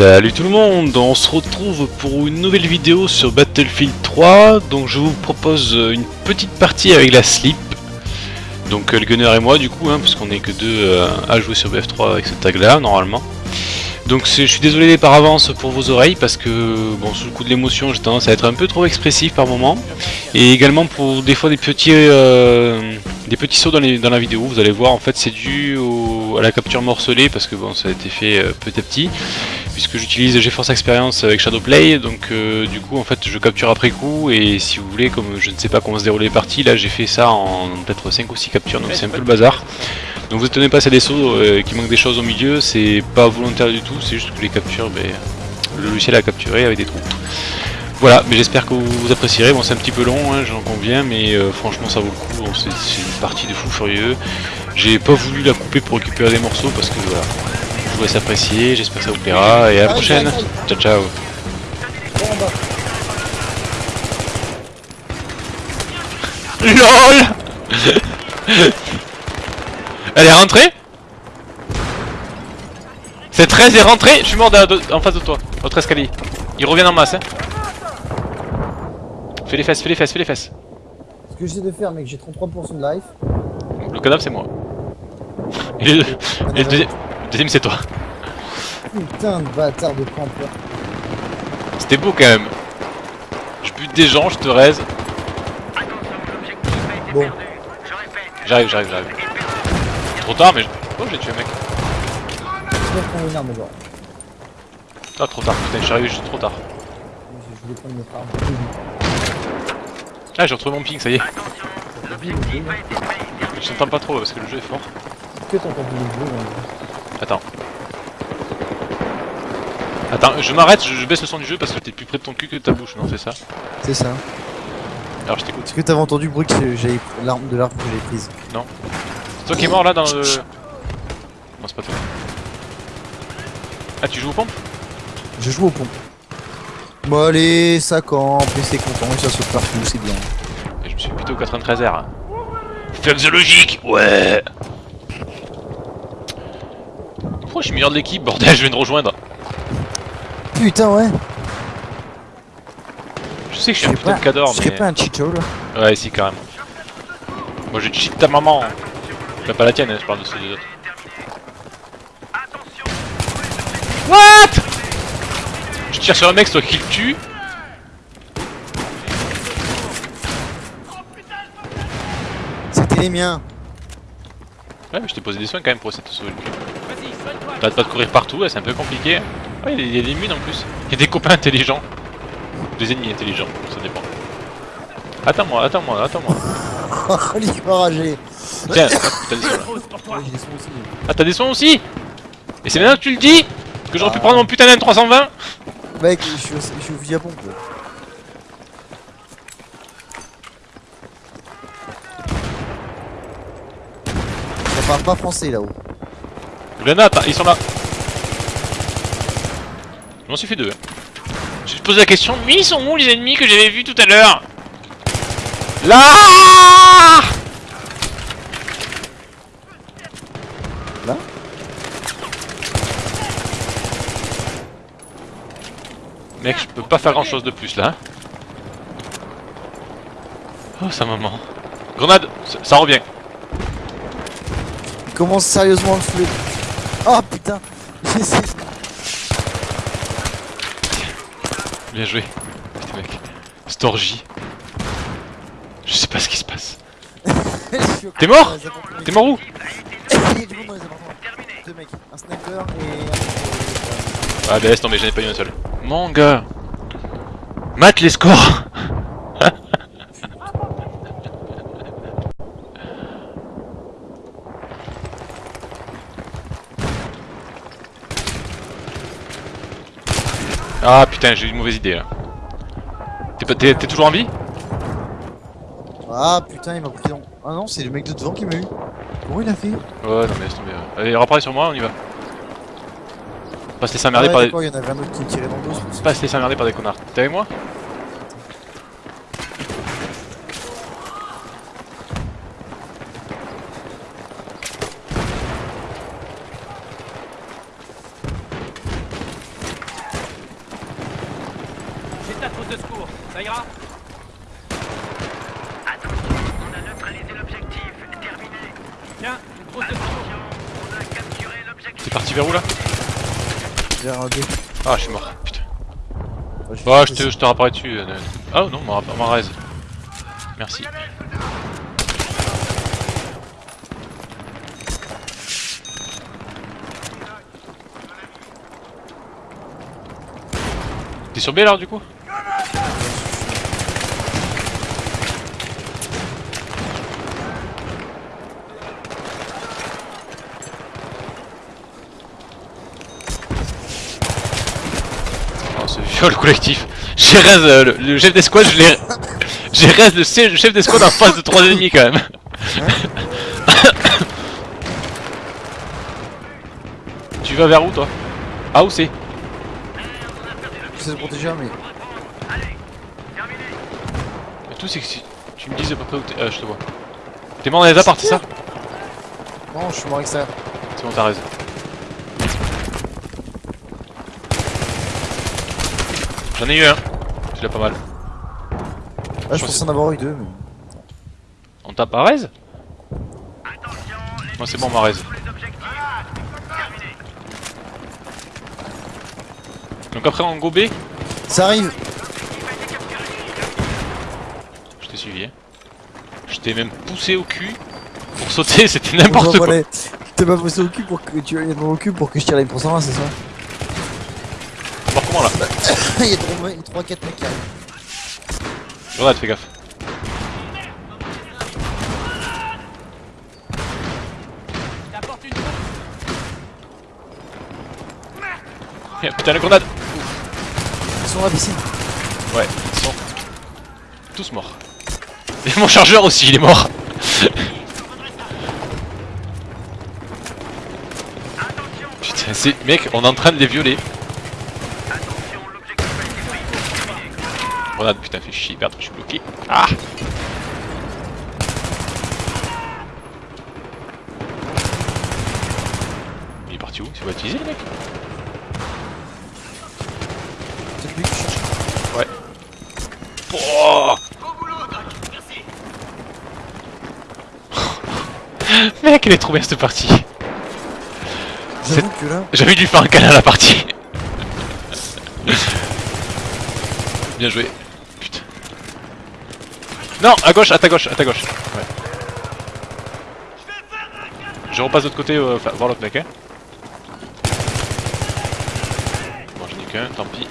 Salut tout le monde, on se retrouve pour une nouvelle vidéo sur Battlefield 3 Donc je vous propose une petite partie avec la slip. Donc euh, le gunner et moi du coup, hein, parce qu'on est que deux euh, à jouer sur BF3 avec ce tag là normalement. Donc je suis désolé par avance pour vos oreilles parce que bon sous le coup de l'émotion j'ai tendance à être un peu trop expressif par moment. Et également pour des fois des petits euh, des petits sauts dans, la vidéo. Vous allez voir en fait c'est dû à la capture morcelée parce que bon ça a été fait petit à petit puisque j'utilise GeForce Experience avec Shadowplay donc euh, du coup en fait je capture après coup et si vous voulez comme je ne sais pas comment se dérouler les parties là j'ai fait ça en peut-être 5 ou 6 captures donc c'est un peu le bazar. donc vous étonnez pas, c'est des sauts euh, qui manquent des choses au milieu, c'est pas volontaire du tout, c'est juste que les captures, ben, le logiciel a capturé avec des trous. Voilà, mais j'espère que vous apprécierez, bon c'est un petit peu long, hein, j'en conviens, mais euh, franchement ça vaut le coup, c'est une partie de fou furieux. J'ai pas voulu la couper pour récupérer des morceaux parce que voilà, je voudrais s'apprécier, j'espère que ça vous plaira, et à la prochaine, ciao ciao LOL Elle est rentrée? C'est 13 est rentré Je suis mort en face de toi, votre escalier. Il revient en masse, hein. Fais les fesses, fais les fesses, fais les fesses. Ce que j'essaie de faire, mec, j'ai 33% de life. Le cadavre, c'est moi. Et le, deuxième, c'est toi. Putain de bâtard de campeur. C'était beau quand même. Je bute des gens, je te raise. Bon. J'arrive, j'arrive, j'arrive. Trop tard, mais. Oh, j'ai tué, mec. une arme, genre. Ah, trop tard, putain, je suis arrivé juste trop tard. Je voulais prendre notre arme. Ah, j'ai retrouvé mon ping, ça y est. Je t'entends pas trop parce que le jeu est fort. Que t'entends le jeu Attends. Attends, je m'arrête, je baisse le son du jeu parce que t'es plus près de ton cul que de ta bouche, non C'est ça C'est ça. Alors je t'écoute. Est-ce que t'avais entendu le bruit que j'ai l'arme de l'arme que j'ai prise Non. C'est toi qui es mort là dans le... Non c'est pas toi. Ah tu joues aux pompes Je joue aux pompes. Bon allez, ça campe, et c'est content, et ça saute partout, c'est bien. Et je me suis plutôt 93R. Fuck the logique Ouais Pourquoi je suis meilleur de l'équipe Bordel, je viens de rejoindre. Putain ouais je sais que je suis un putain de cador, mais... Je pas un cheato là Ouais, si, carrément. Moi, je cheat ta maman. Bah, pas la tienne, je parle de ceux des autres. What? Je tire sur un mec, toi qui le tue. C'était les miens. Ouais, mais je t'ai posé des soins quand même pour essayer de te sauver le cul. T'arrêtes pas de courir partout, c'est un peu compliqué. Ouais, il y a des mines en plus. Il y a des copains intelligents. Des ennemis intelligents, ça dépend. Attends-moi, attends-moi, attends-moi. Il va rager. Tiens, t'as des soins là. Ah, t'as des soins aussi? Et c'est maintenant que tu le dis Que j'aurais pu prendre mon putain d'M320 Mec, je suis, au, je suis au à pompe. Ça parle pas français là-haut. Grenade, ils sont là. Je m'en suis fait deux. Hein. Je te pose la question, mais ils sont où les ennemis que j'avais vus tout à l'heure? Là Là? Mec, je peux pas faire grand chose de plus là. Oh, sa maman. Grenade Ça, revient. Il commence sérieusement le flou. Bien joué. Putain mec. Storgy. Je sais pas ce qui se passe. T'es mort? T'es mort où? Deux mecs, un sniper et Ah bah laisse tomber, j'en ai pas eu un seul. Mon gars Mate les scores Ah putain, j'ai eu une mauvaise idée là. T'es toujours en vie? Ah putain, il m'a pris dans... Ah non, c'est le mec de devant qui m'a eu. Comment il a fait? Ouais, non mais laisse tomber. Allez, repareil sur moi, on y va. Pas se laisser emmerder par des... Pas se laisser emmerder par des connards. T'es avec moi de secours. Ça ira Attention, on a neutralisé l'objectif. Terminé. Tiens, une trousse de secours. Attention, on a capturé l'objectif. T'es parti vers où là Vers un B. Ah, je suis mort, putain. Ouais, j'ai Bah, je fait te, je te rapparais dessus. euh, Ah non, ma raise. Merci. T'es sur B là du coup? Viol collectif. J'ai raise euh, le, le chef d'escouade, je l'ai. J'ai raise le, chef- le chef d'escouade en face de 3 ennemis quand même. tu vas vers où toi? Ah où c'est? J'essaie de protéger, mais. Le tout c'est que si tu me dises à peu près où t'es. Euh, je te vois. T'es mort dans les apparts, c'est ça? Non, je suis mort extérieur. C'est bon, t'as raison. J'en ai eu un. C'est déjà pas mal. Ah, je pensais en avoir eu deux, mais. On tape à raise Moi c'est bon ma raise. Donc après en go B, Ça arrive je t'ai suivi. Hein. Je t'ai même poussé au cul pour sauter, c'était n'importe quoi. T'es pas poussé au cul pour que tu ailles dans cul pour que je tire les pourcents c'est ça? Voir comment là? Il y a 3-4 mecs qui arrivent. Grenade, fais gaffe. Une. Eh, Putain la grenade Ils sont à la piscine. Ouais, ils sont tous morts. Et mon chargeur aussi, il est mort. Putain, c'est... Mec, on est en train de les violer. Grenade, putain, fait chier, merde, je suis bloqué. Ah Il est parti où? C'est pas utilisé le mec? C'est lui qui cherche. Oh Mec, elle est trop bien cette partie. De lui faire un câlin à la partie. bien joué. Non, à gauche, à ta gauche, à ta gauche. Ouais. Je repasse de l'autre côté, euh, voir l'autre mec, hein. Bon, j'en ai qu'un, tant pis.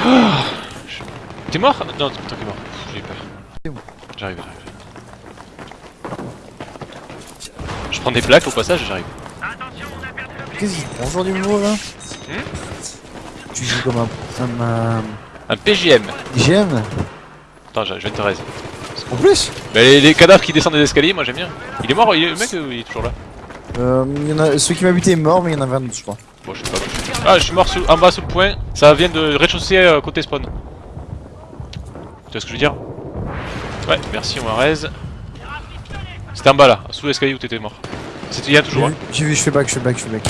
T'es mort? Non, toi qui es mort. J'ai eu peur. J'arrive, j'arrive. Je prends des plaques au passage, j'arrive. Qu'est-ce qu'il prend aujourd'hui le mot là? Tu joues comme un... Un PGM. GM Attends, je de te raise. En plus Bah, les, les cadavres qui descendent des escaliers, moi j'aime bien. Il est mort, il est- le mec, euh, il est toujours là. euh, y en a... Celui qui m'a buté est mort, mais il y en avait un autre, je crois. Bon, je sais pas. Ah, je suis mort sous- en bas sous le point. Ça vient de rez-de-chaussée euh, côté spawn. Tu vois ce que je veux dire? Ouais, merci, on raise. C'était en bas là, sous l'escalier où t'étais mort. C'était il y a J'ai toujours. vu, Hein. j'ai vu, je fais back, je fais back, je fais back.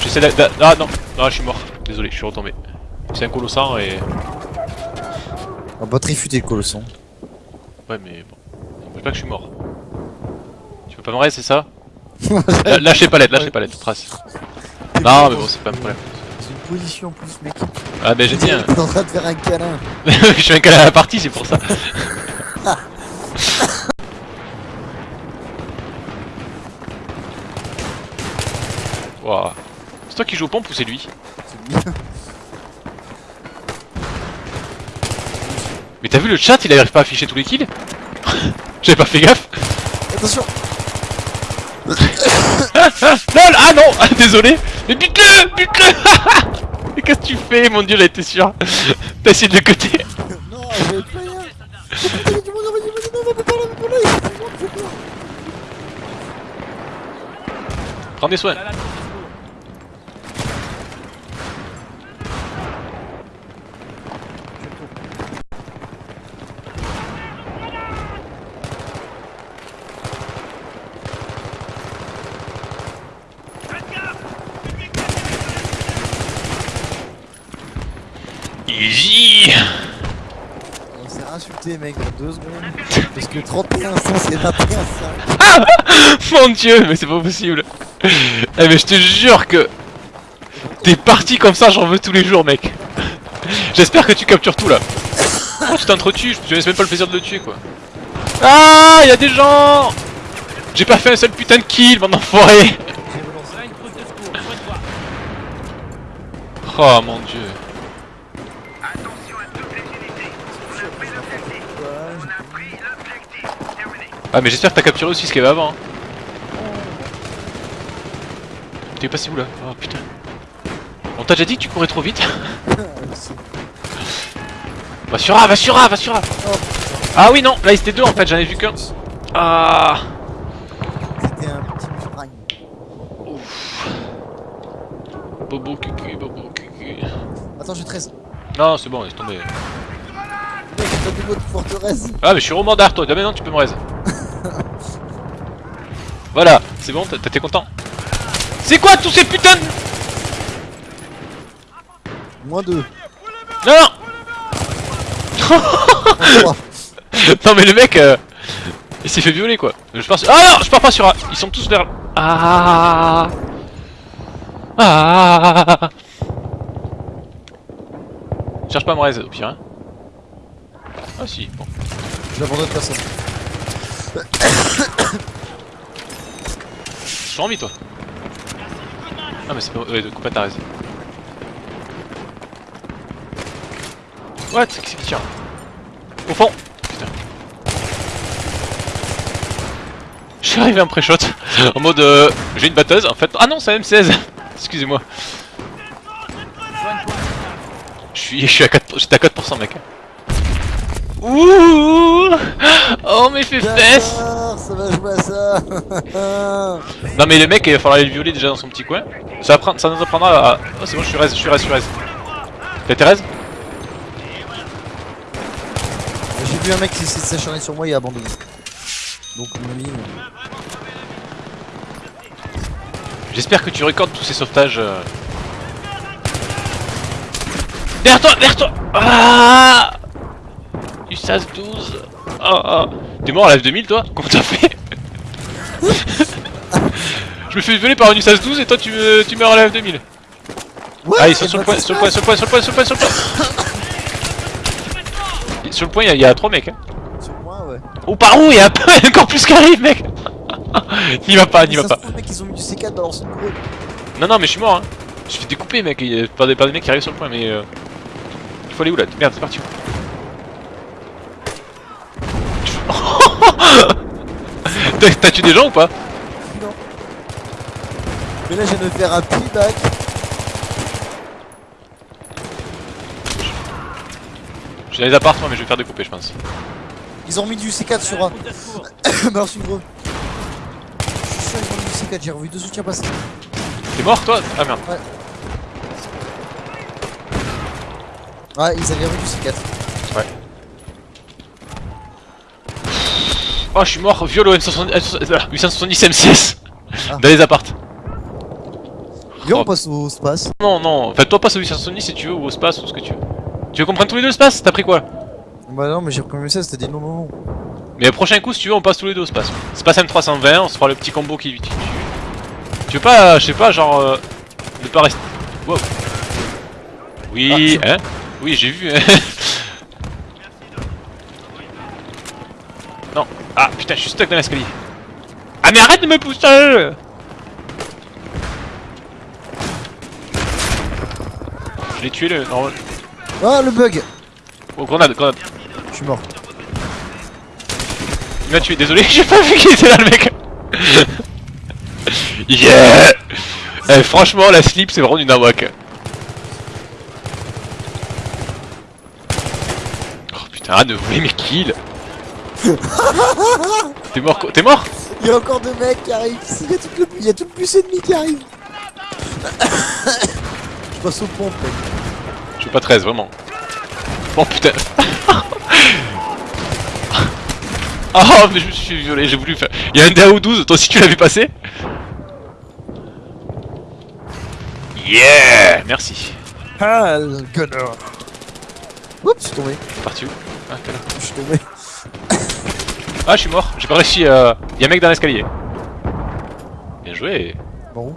J'essaie d'a- d'a- Ah non, non, je suis mort. Désolé, je suis retombé. C'est un colossant et. On va pas trifuter le colosson. Ouais, mais bon. N'empêche pas que je suis mort. Tu peux pas me c'est ça Lâchez palette, lâchez palette, trace. Non, mais bon, c'est pas un problème. C'est une position en plus, mec. Ah, ben j'ai dit, hein. T'es en train de faire un câlin. je suis un câlin à la partie, c'est pour ça. Waouh. C'est toi qui joue aux pompes ou c'est lui C'est bien. Mais t'as vu le chat, il arrive pas à afficher tous les kills? J'avais pas fait gaffe. Attention. LOL Ah non Désolé. Mais bute-le Bute-le. Mais qu'est-ce que tu fais? Mon dieu, j'en étais sûr. T'as essayé de le côté Non, j'avais pas. Prends des soins Là, là, trousse de secours. Easy On s'est insulté, mec, en deux secondes. Parce que 31 100 c'est 21 5. Mon dieu, mais c'est pas possible Eh mais je te jure que... T'es parti comme ça, j'en veux tous les jours, mec J'espère que tu captures tout, là Oh, tu t'entretues, je te laisse même pas le plaisir de le tuer, quoi Ah, y a des gens J'ai pas fait un seul putain de kill, mon enfoiré. Oh mon dieu Attention à toutes les unités. On a pris l'objectif. On a pris l'objectif. Terminé. Ah mais j'espère que t'as capturé aussi ce qu'il y avait avant. hein. T'es passé où là? Oh putain. On t'a déjà dit que tu courais trop vite Va sur A, va sur A, va sur A Ah oui non, là ils étaient deux en fait, j'en ai vu qu'un. Ah C'était un petit prime. Bobo cucu, bobo cucu. Attends, j'ai 13. Non c'est bon, laisse tomber. Mec, t'as des mots de forteresse. Ah mais je suis romandard toi, maintenant tu peux me raise. Voilà, c'est bon, t'es content. C'est quoi tous ces putains de... Moins 2. Non non. Non mais le mec euh, Il s'est fait violer quoi. Je pars sur... Ah non Je pars pas sur A Ils sont tous vers... Ah. Ah. Cherche pas à me raise au pire hein. Ah si bon. J'abandonne personne. Suis en vie toi. Ah mais c'est pas... Ouais coupe pas ta raise What? Qu'est-ce qui tire? Au fond. Putain. Je arrivé en pré-shot. En mode euh, J'ai une batteuse en fait. Ah non c'est un M16 Excusez-moi. Je suis, je suis à 4%, j'étais à 4% mec. Ouh! Oh mes fesses ça va jouer à ça. Non mais le mec il va falloir aller le violer déjà dans son petit coin. Ça, va ça nous apprendra à... Oh c'est bon je suis raise, je suis raise, je suis raise. T'as été raise J'ai vu un mec qui essaie de s'acharner sur moi et a abandonné. Donc, mon ami. euh, J'espère que tu recordes tous ces sauvetages. euh. Derrière toi, derrière toi Ah USAS 12 Ah ah T'es mort à la F2000 toi? Comment t'as fait? Je me fais violer par une USAS 12 et toi tu, me- tu meurs à la F2000 Ouais, et sur le bah, point, sur le point, sur le point, sur le point, sur le point, sur le point. Sur le point il y a- il y, a 3 mecs hein. Sur moi, ouais. Oh par où Il y a un- encore plus qui arrive mec. N'y va pas, n'y va pas. trouve, mec, ils ont mis du C4 dans leur. Non non mais je suis mort hein. Je suis fait découper mec, il y a pas des, pas des mecs qui arrivent sur le point mais... Euh... Il faut aller où là? Merde c'est parti T'as tué des gens ou pas? Non. Mais là, je viens de me faire un playback. J'ai les appartements mais je vais faire découper je pense. Ils ont mis du C4 sur un. bah, alors, c'est gros. Je suis sûr, ils ont mis du C4. J'ai revu deux soutiens passer. T'es mort toi? Ah merde. Ouais, ils avaient revu du C4. Oh je suis mort, viol au M70, euh, 870 M6 Ah. Dans les appartes. Viens, Oh. on passe au space. Non non, enfin toi passe au 870 si tu veux ou au space ou ce que tu veux. Tu veux qu'on prenne tous les deux le space T'as pris quoi? Bah, non, mais j'ai reconnu ça, c'était dit non, non, non. Mais prochain coup, si tu veux, on passe tous les deux au space. Space M320, on se fera le petit combo qui tue. Tu veux pas, je sais pas, genre. Euh, ne pas rester. Wow. Oui, Ah, hein Oui, j'ai vu. hein. non. Ah putain, je suis stuck dans l'escalier. Ah mais arrête de me pousser Je l'ai tué le. Non, Ah, le bug oh, grenade, grenade. Je suis mort. Il m'a tué, désolé, j'ai pas vu qu'il était là le mec Yeah Eh franchement la slip c'est vraiment une nawak Oh putain de voler mes kills T'es mort quoi T'es mort? Il y a encore deux mecs qui arrivent. Il y a tout le, il y a tout le plus ennemi qui arrive. Je passe au pompe, mec. Je suis pas 13 vraiment Oh putain Oh mais je me suis violer, j'ai voulu faire... Il y a un DAO 12, toi aussi tu l'as vu passer? Yeah Merci Ah, le gunner. Oups, je suis tombé. T'es parti où? Ah, t'es là. Je suis tombé. Ah, je suis mort. J'ai pas réussi à. Y'a un mec dans l'escalier. Bien joué. Bon.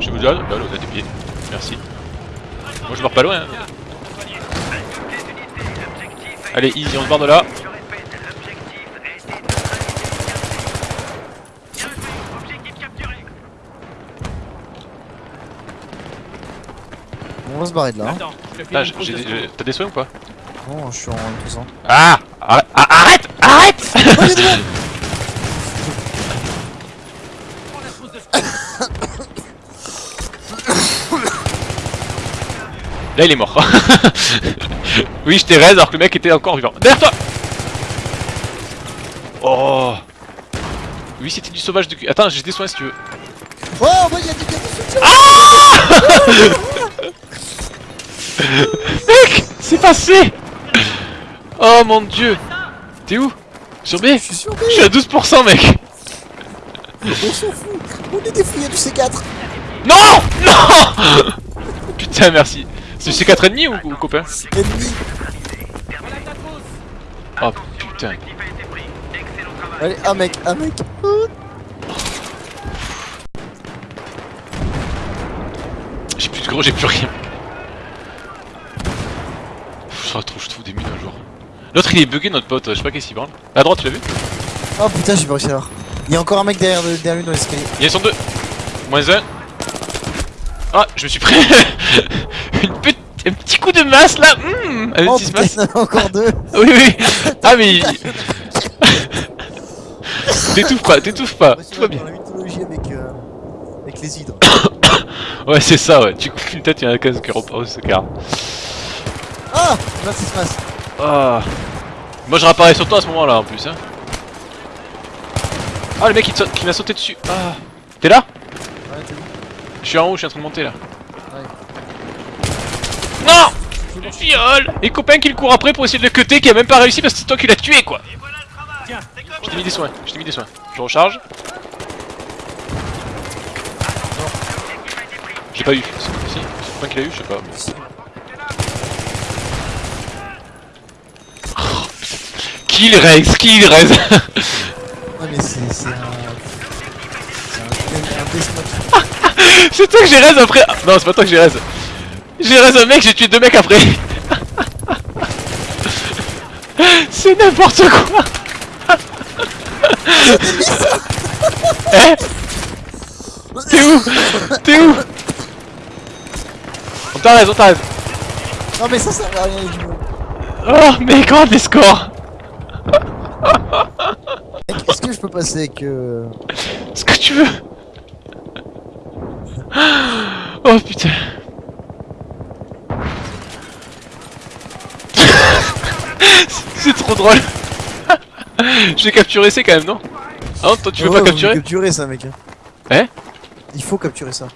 Je vous dis, ah, bah, là, on a des pieds. Merci. Moi, je meurs pas loin. hein. Allez, easy, on se barre de là. On va se barrer de là. hein. Ah, T'as des soins ou pas Non, je suis en 200. Ah Arrête ah, Arrête Oh. Là, il est mort. oui, je t'ai raise alors que le mec était encore vivant. Derrière toi Oh Oui, c'était du sauvage de cul. Attends, j'ai des soins si tu veux. Oh, il y a du gars de soutien Mec C'est passé Oh mon dieu T'es où? Sur B Je suis sur B Je suis à 12% mec On s'en fout On est des fous, il y a du C4 Non Non Putain merci C'est du C4 ennemi ou, ou copain Ennemi. Oh putain. Allez, un mec, un mec J'ai plus de gros, j'ai plus rien. Pff, trop, je trouve des mines un jour. L'autre il est bugué notre pote, je sais pas qu'est-ce qu'il branle. À droite tu l'as vu Oh putain, j'ai pas réussi à voir. Il y a encore un mec derrière, derrière lui dans l'escalier. Ils sont deux Moins un. Ah, je me suis pris Une petite- un petit coup de masse là Hum Un Oh petit putain, masse il y en a encore deux Oui oui Ah mais il- T'étouffes pas, t'étouffes pas, tout va bien. Dans la mythologie avec, euh, avec les hydres. Ouais c'est ça ouais, tu coupes une tête, il y en a 15 qui reposent, c'est car. Ah Là, ça se passe. Ah Moi je réapparais sur toi à ce moment là en plus hein. Ah le mec il, te saute- qui m'a sauté dessus Ah T'es là? Ouais, t'es où? Je suis en haut, je suis en train de monter là. Ouais. Non Le viol Et copain qui le court après pour essayer de le cutter qui a même pas réussi parce que c'est toi qui l'as tué quoi Tiens, Je t'ai mis des soins, je t'ai mis des soins. Je recharge. J'ai pas eu. Si, c'est copain qui l'a eu, je sais pas. Kill Rex, kill Rex Ouais, mais c'est un. C'est un. C'est toi que j'ai raise après Non, c'est pas toi que j'ai raise. J'ai raise un mec, j'ai tué deux mecs après. c'est n'importe quoi. Eh T'es où T'es où On t'a raise, on t'a raise. Non, mais ça sert à rien, du coup. Oh, mais regarde les scores Est-ce que je peux passer avec. Euh... Ce que tu veux Oh putain C'est trop drôle Je vais capturer C quand même, non? Ah non, toi tu veux ouais, pas faut capturer? capturer ça, mec. Hein Il faut capturer ça.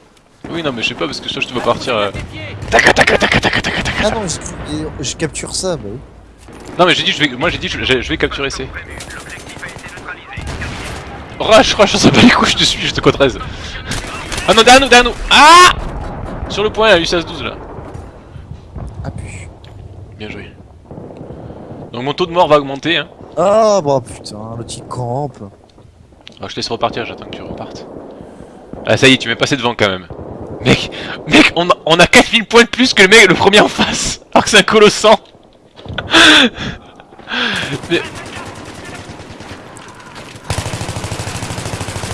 Oui, non, mais je sais pas parce que toi je te vois partir. euh. taca taca taca. Ah non, je, je capture ça, bah oui. Non, mais j'ai dit, je vais, moi j'ai dit, je, je vais capturer C. Rush, rush, on s'en bat les couilles, je te suis, je te code 13. Ah non, derrière nous, derrière nous Ah Sur le point, a eu 16-12 là. Ah pu. Bien joué. Donc mon taux de mort va augmenter, hein. Ah bah putain, le petit camp. Ah, je te laisse repartir, j'attends que tu repartes. Ah, ça y est, tu m'es passé devant quand même. Mec, mec, on a, on a 4000 points de plus que le mec, le premier en face. Alors que c'est un colossant. Mais-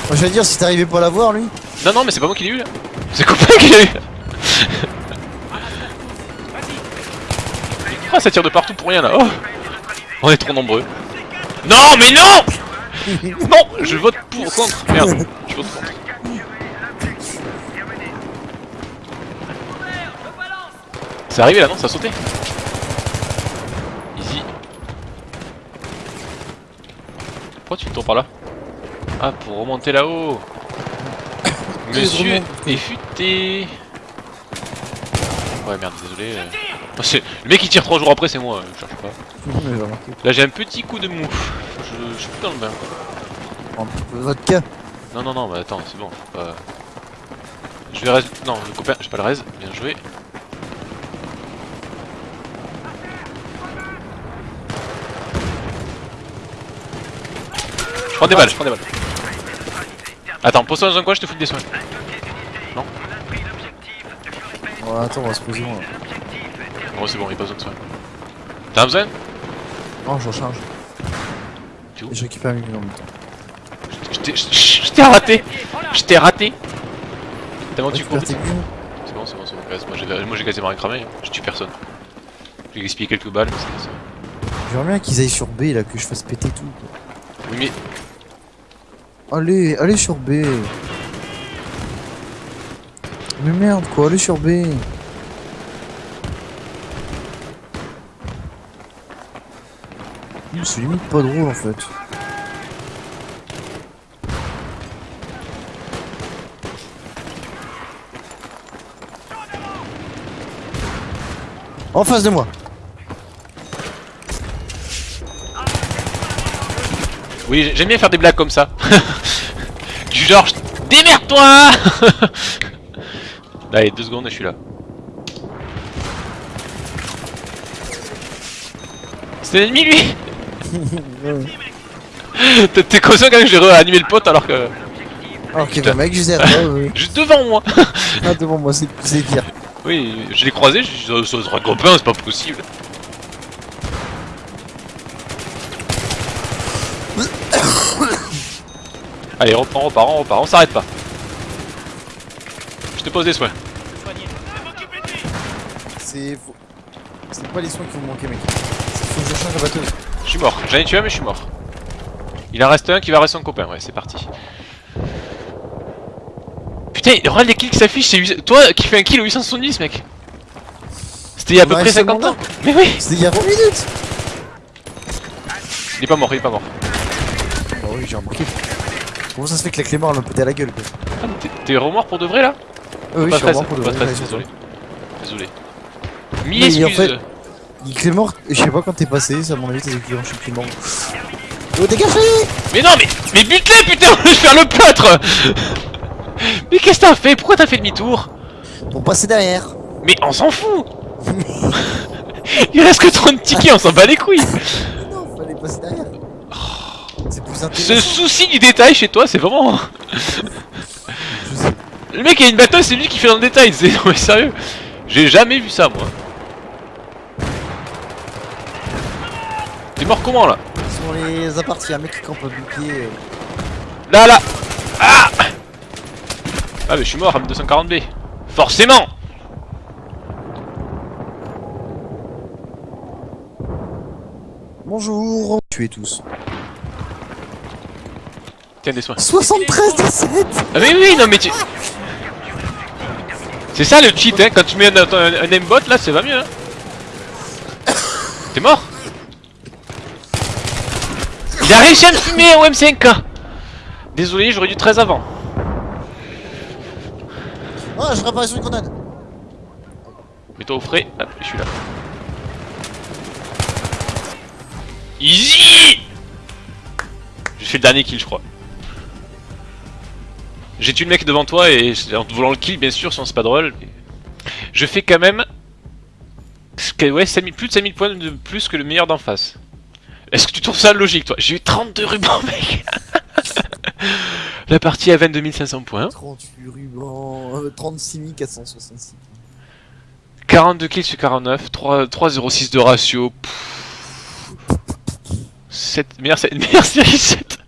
Moi j'allais dire si t'arrivais pas à l'avoir lui. Non, non, mais c'est pas moi qui l'ai eu là. C'est copain qui l'a eu. Ah, ça tire de partout pour rien là. Oh. On est trop nombreux. Non, mais non Non, je vote pour contre. Merde, je vote contre. C'est arrivé là, non? Ça a sauté Easy. Pourquoi tu tournes par là Ah, pour remonter là-haut. Monsieur est futé. Ouais, merde, désolé. euh. C'est- Le mec qui tire 3 jours après, c'est moi, euh, je cherche pas. Là, j'ai un petit coup de mou. Je, je suis plus dans le bain. Vodka. Non, non, non, mais attends, c'est bon. faut Pas... Je vais raise. Non, le copain, j'ai pas le raise. Bien joué. Prends des balles, prends des balles. Attends, pose-toi dans un coin, je te fous des soins. Ouais, attends, on va se poser moi. Bon, c'est bon, il a pas besoin de soins. T'as besoin? Non, je recharge. Tu où? Et je récupère en même temps. Je t'ai- je- je raté Je t'ai raté vite. tes millions. C'est bon, c'est bon, c'est bon. Moi j'ai quasiment rien cramé, hein. je tue personne. J'ai gaspillé quelques balles, mais c'est pas ça. J'aimerais bien qu'ils aillent sur B là, que je fasse péter tout. quoi. Oui, mais Allez, allez sur B. Mais merde quoi, allez sur B. C'est limite pas drôle en fait. En face de moi. Oui, j'aime bien faire des blagues comme ça. du genre, démerde-toi Allez, deux secondes et je suis là. C'est un ennemi lui T'es- conscient quand même que j'ai réanimé le pote alors que... Alors qu'il y avait un mec juste derrière oui. Juste devant moi Ah, devant moi, c'est c'est pire. Oui, je l'ai croisé, je suis sur un copain, c'est pas possible. Allez, reprends, repart, on repart, on s'arrête pas. Je te pose des soins. C'est. C'est pas les soins qui vont manquer, mec. C'est faut que je change la batteuse. Je suis mort, j'en ai tué un mais je suis mort. Il en reste un qui va rester son copain, ouais, c'est parti. Putain, regarde les kills qui s'affichent, c'est 800 toi qui fais un kill au 870 mec C'était il y a à peu près c'est 50 bon, ans Mais oui C'était il y a 20 minutes Il est pas mort, il est pas mort. Bah oui, j'ai remarqué. Comment ça se fait que la Clément elle m'a pété à la gueule quoi Ah, t'es- remords pour de vrai là Ah oui, Pas je suis pour de pas vrai, désolé. Désolé. Mille en excuses fait- Il Clément, je sais pas quand t'es passé, ça mon avis t'es équivalent, je suis Clément. Oh dégagez Mais non mais Mais bute-les putain Je vais faire le plâtre Mais qu'est-ce que t'as fait? Pourquoi t'as fait demi-tour? Pour passer derrière Mais on s'en fout Il reste que 30 tickets, on s'en bat les couilles non, fallait passer derrière C'est plus Ce souci du détail chez toi, c'est vraiment... Le mec a une batteuse, c'est lui qui fait dans le détail, c'est... Non mais sérieux J'ai jamais vu ça, moi. T'es mort comment, là Sur les apparts, il y a un mec qui campe un bouclier. euh. Là, là Ah Ah mais je suis mort, M240B Forcément Bonjour Tuez tous. Tiens, des soins. 73 17 Ah mais oui, non mais tu... C'est ça le cheat, hein, quand tu mets un, un, un aimbot, là, ça va mieux, hein T'es mort Il a réussi à me fumer au M5K Désolé, j'aurais dû 13 avant. Ah, je réapparais sur une grenade Mets-toi au frais, hop, je suis là. Easy J'ai fait le dernier kill, je crois. J'ai tué le mec devant toi et en te volant le kill, bien sûr, sinon c'est pas drôle. Je fais quand même ouais, 5000, plus de 5000 points de plus que le meilleur d'en face. Est-ce que tu trouves ça logique, toi? J'ai eu 32 rubans, mec La partie à 22 500 points. 38 rubans, euh, 36 466. 42 kills sur 49, 3 3,06 de ratio. Pff. 7, meilleure, meilleure série 7.